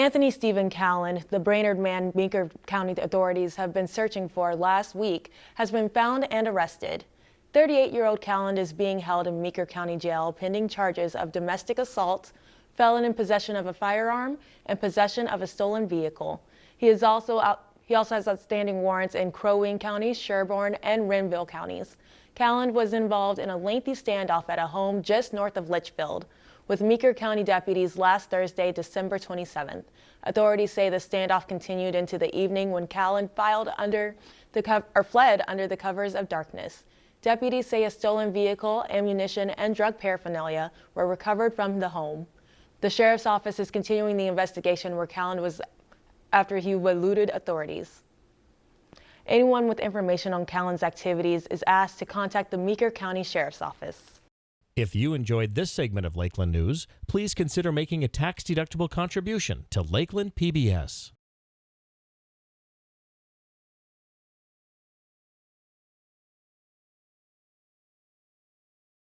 Anthony Stephen Callan, the Brainerd man Meeker County authorities have been searching for last week, has been found and arrested. 38-year-old Callan is being held in Meeker County Jail pending charges of domestic assault, felon in possession of a firearm, and possession of a stolen vehicle. He is also out, he also has outstanding warrants in Crow Wing County, Sherburne, and Renville counties. Callan was involved in a lengthy standoff at a home just north of Litchfield with Meeker County deputies last Thursday, December 27th. Authorities say the standoff continued into the evening when Callan filed under the or fled under the covers of darkness. Deputies say a stolen vehicle, ammunition, and drug paraphernalia were recovered from the home. The sheriff's office is continuing the investigation where Callan was after he eluded authorities. Anyone with information on Callan's activities is asked to contact the Meeker County Sheriff's Office. If you enjoyed this segment of Lakeland News, please consider making a tax-deductible contribution to Lakeland PBS.